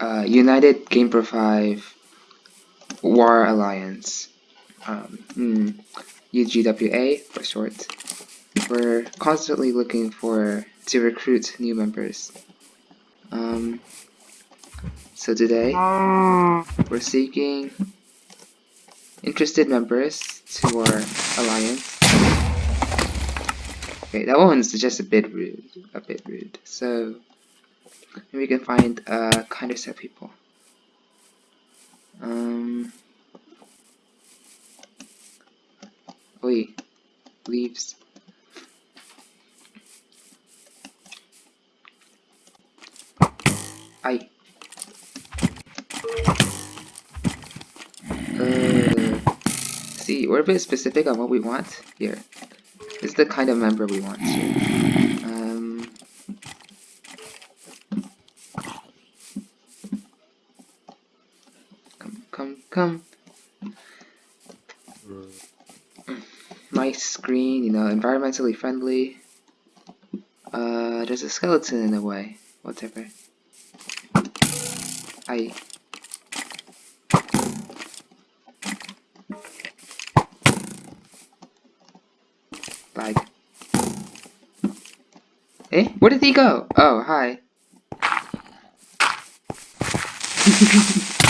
Uh, United Game Pro 5 War Alliance. Um, hmm, UGWA for short. We're constantly looking for to recruit new members. Um, so today we're seeking interested members to our alliance. Okay, that one's just a bit rude, a bit rude. So maybe we can find a kinder set of set people. Leaves. I. Uh, see, we're a bit specific on what we want here. This is the kind of member we want. Um, come, come, come. Nice screen, you know, environmentally friendly. Uh, there's a skeleton in the way. Whatever. I. Lag. Eh? Where did he go? Oh, hi.